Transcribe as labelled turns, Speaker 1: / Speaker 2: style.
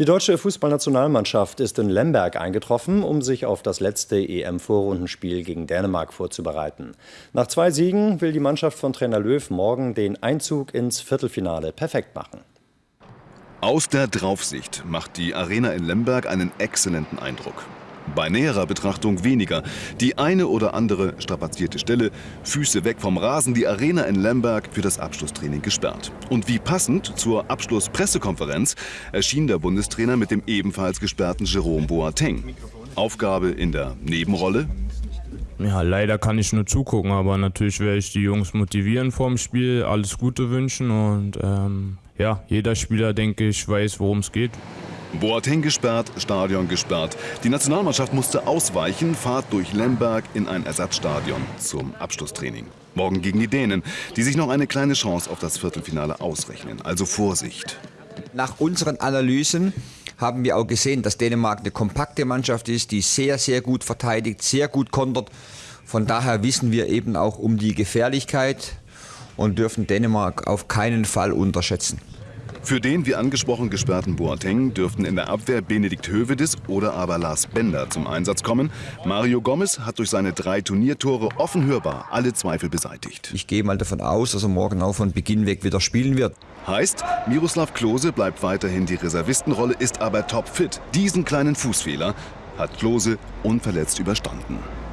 Speaker 1: Die deutsche Fußballnationalmannschaft ist in Lemberg eingetroffen, um sich auf das letzte EM-Vorrundenspiel gegen Dänemark vorzubereiten. Nach zwei Siegen will die Mannschaft von Trainer Löw morgen den Einzug ins Viertelfinale perfekt machen.
Speaker 2: Aus der Draufsicht macht die Arena in Lemberg einen exzellenten Eindruck. Bei näherer Betrachtung weniger. Die eine oder andere strapazierte Stelle, Füße weg vom Rasen, die Arena in Lemberg für das Abschlusstraining gesperrt. Und wie passend zur Abschlusspressekonferenz erschien der Bundestrainer mit dem ebenfalls gesperrten Jerome Boateng. Aufgabe in der Nebenrolle?
Speaker 3: Ja, leider kann ich nur zugucken, aber natürlich werde ich die Jungs motivieren vorm Spiel, alles Gute wünschen und ähm, ja, jeder Spieler, denke ich, weiß, worum es geht.
Speaker 2: Boateng gesperrt, Stadion gesperrt. Die Nationalmannschaft musste ausweichen, Fahrt durch Lemberg in ein Ersatzstadion zum Abschlusstraining. Morgen gegen die Dänen, die sich noch eine kleine Chance auf das Viertelfinale ausrechnen. Also Vorsicht.
Speaker 4: Nach unseren Analysen haben wir auch gesehen, dass Dänemark eine kompakte Mannschaft ist, die sehr, sehr gut verteidigt, sehr gut kontert. Von daher wissen wir eben auch um die Gefährlichkeit und dürfen Dänemark auf keinen Fall unterschätzen.
Speaker 2: Für den wie angesprochen gesperrten Boateng dürften in der Abwehr Benedikt Hövedes oder aber Lars Bender zum Einsatz kommen. Mario Gomez hat durch seine drei Turniertore offen hörbar alle Zweifel beseitigt.
Speaker 4: Ich gehe mal davon aus, dass er morgen auch von Beginn weg wieder spielen wird.
Speaker 2: Heißt, Miroslav Klose bleibt weiterhin die Reservistenrolle, ist aber topfit. Diesen kleinen Fußfehler hat Klose unverletzt überstanden.